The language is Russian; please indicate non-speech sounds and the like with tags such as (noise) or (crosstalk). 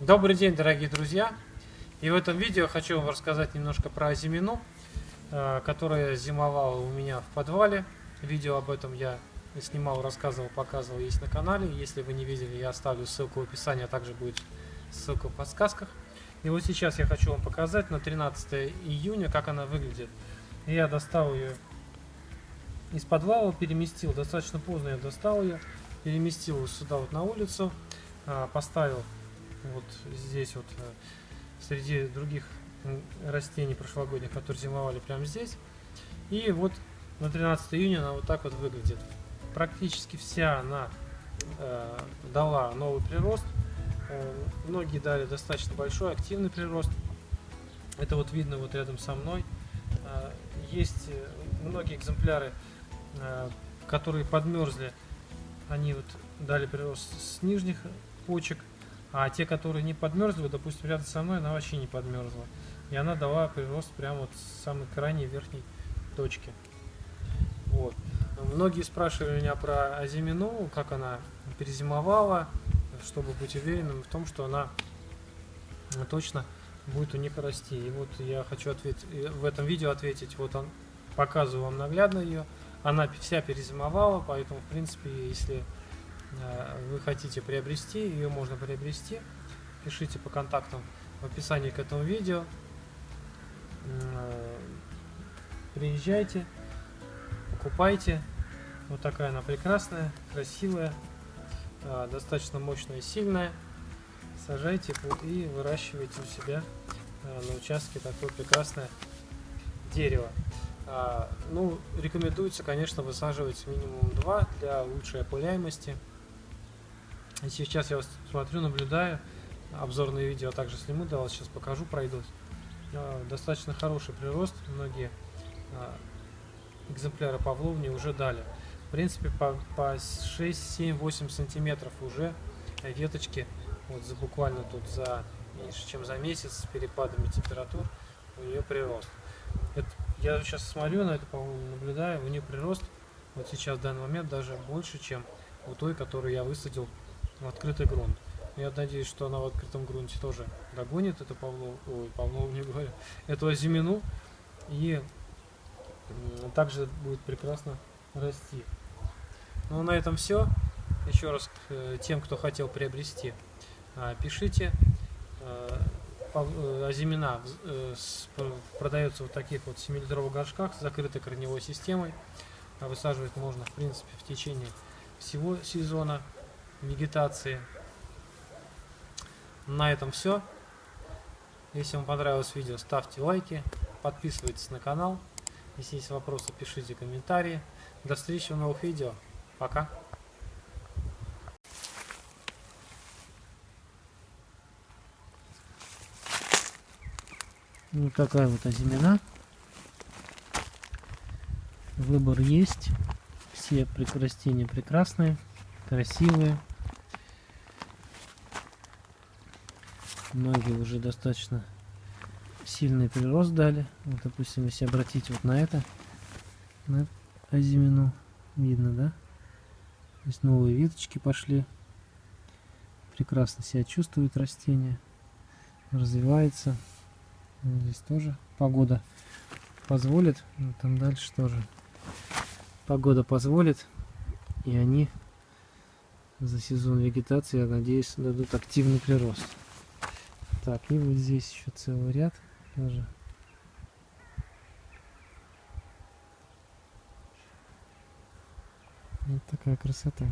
Добрый день, дорогие друзья! И в этом видео хочу вам рассказать немножко про азимину, э, которая зимовала у меня в подвале. Видео об этом я снимал, рассказывал, показывал, есть на канале. Если вы не видели, я оставлю ссылку в описании, а также будет ссылка в подсказках. И вот сейчас я хочу вам показать на 13 июня, как она выглядит. Я достал ее из подвала, переместил, достаточно поздно я достал ее, переместил сюда вот на улицу, а, поставил вот здесь вот э, среди других растений прошлогодних, которые зимовали прямо здесь. И вот на 13 июня она вот так вот выглядит. Практически вся она э, дала новый прирост. Э, многие дали достаточно большой, активный прирост. Это вот видно вот рядом со мной. Э, есть э, многие экземпляры, э, которые подмерзли. Они вот дали прирост с нижних почек. А те, которые не подмерзли, допустим, рядом со мной, она вообще не подмерзла. И она дала прирост прямо вот с самой крайней верхней точки. Вот. Многие спрашивали меня про азимину, как она перезимовала, чтобы быть уверенным в том, что она точно будет у них расти. И вот я хочу ответить, в этом видео ответить, вот он, показываю вам наглядно ее. Она вся перезимовала, поэтому, в принципе, если вы хотите приобрести, ее можно приобрести. Пишите по контактам в описании к этому видео. Э, приезжайте, покупайте. Вот такая она прекрасная, красивая, э, достаточно мощная и сильная. Сажайте и выращивайте у себя на участке такое прекрасное дерево. Ну, рекомендуется, конечно, высаживать минимум 2 для лучшей опыляемости. И сейчас я смотрю, наблюдаю, обзорные видео также сниму, да, вас сейчас покажу, пройдусь. А, достаточно хороший прирост, многие а, экземпляры павловни уже дали. В принципе, по, по 6, 7, 8 сантиметров уже веточки, вот за буквально тут за меньше, чем за месяц с перепадами температур у нее прирост. Это, я сейчас смотрю на это, по-моему, наблюдаю, у нее прирост вот сейчас в данный момент даже больше, чем у той, которую я высадил в открытый грунт. Я надеюсь, что она в открытом грунте тоже догонит эту Павлов, ой, Павлов (laughs) не говорю, эту озимину и также будет прекрасно расти. Ну, на этом все. Еще раз к э, тем, кто хотел приобрести, а, пишите. Азимина э, э, продается в таких вот 7-литровых горшках с закрытой корневой системой. А высаживать можно, в принципе, в течение всего сезона вегетации. На этом все. Если вам понравилось видео, ставьте лайки, подписывайтесь на канал. Если есть вопросы, пишите комментарии. До встречи в новых видео. Пока. Вот такая вот озимена. Выбор есть. Все растения прекрасные красивые. Многие уже достаточно сильный прирост дали. Вот, допустим, если обратить вот на это, на озимину, видно, да? То есть новые веточки пошли. Прекрасно себя чувствует растение. Развивается. Здесь тоже погода позволит. Там дальше тоже погода позволит. И они за сезон вегетации, я надеюсь, дадут активный прирост. Так, и вот здесь еще целый ряд тоже. Вот такая красота.